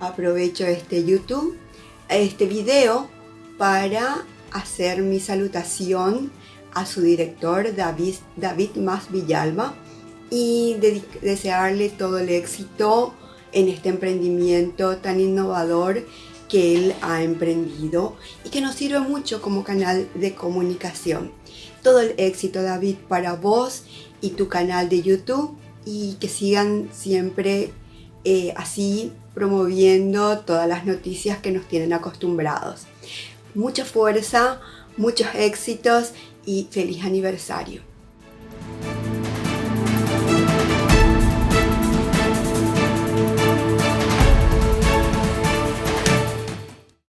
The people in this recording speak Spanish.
aprovecho este YouTube, este video para hacer mi salutación a su director David, David Más Villalba y desearle todo el éxito en este emprendimiento tan innovador que él ha emprendido y que nos sirve mucho como canal de comunicación. Todo el éxito David para vos y tu canal de YouTube y que sigan siempre eh, así promoviendo todas las noticias que nos tienen acostumbrados. Mucha fuerza, muchos éxitos y feliz aniversario.